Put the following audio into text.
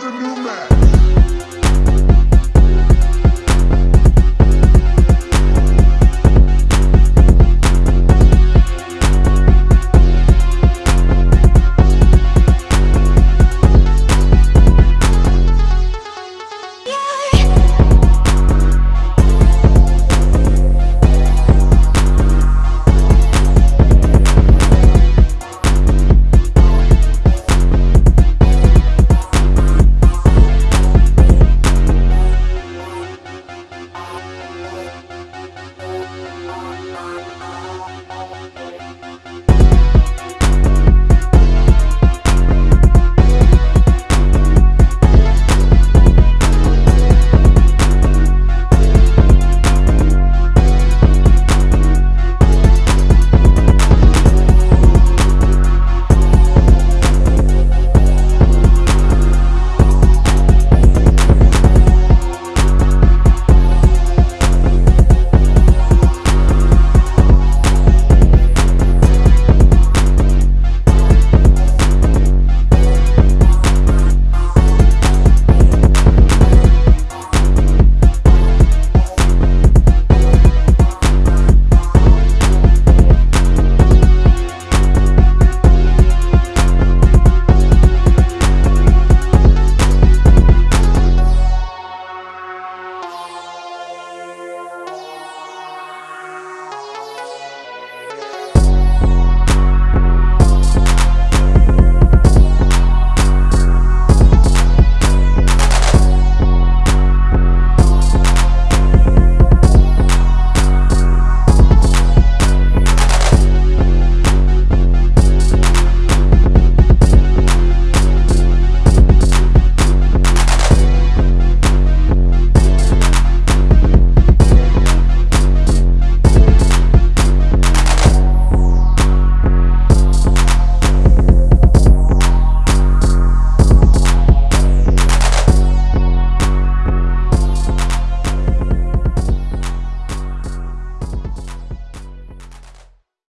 the new man.